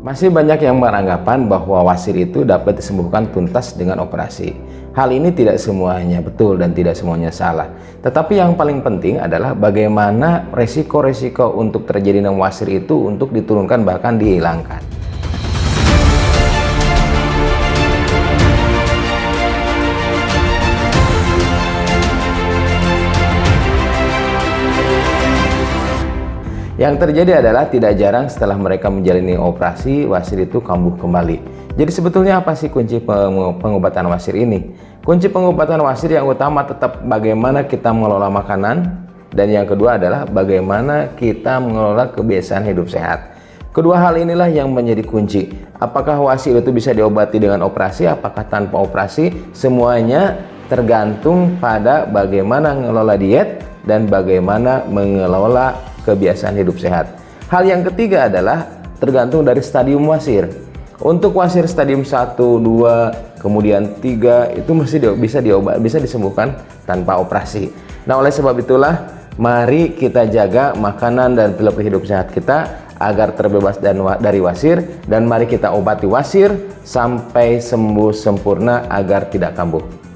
Masih banyak yang beranggapan bahwa wasir itu dapat disembuhkan tuntas dengan operasi. Hal ini tidak semuanya betul dan tidak semuanya salah. Tetapi yang paling penting adalah bagaimana resiko-resiko untuk terjadinya wasir itu untuk diturunkan bahkan dihilangkan. Yang terjadi adalah tidak jarang setelah mereka menjalani operasi, wasir itu kambuh kembali. Jadi sebetulnya apa sih kunci pengobatan wasir ini? Kunci pengobatan wasir yang utama tetap bagaimana kita mengelola makanan, dan yang kedua adalah bagaimana kita mengelola kebiasaan hidup sehat. Kedua hal inilah yang menjadi kunci. Apakah wasir itu bisa diobati dengan operasi, apakah tanpa operasi? Semuanya tergantung pada bagaimana mengelola diet dan bagaimana mengelola kebiasaan hidup sehat. Hal yang ketiga adalah tergantung dari stadium wasir. Untuk wasir stadium 1, 2, kemudian 3 itu mesti bisa diobat, bisa disembuhkan tanpa operasi. Nah, oleh sebab itulah mari kita jaga makanan dan pola hidup sehat kita agar terbebas dan dari wasir dan mari kita obati wasir sampai sembuh sempurna agar tidak kambuh.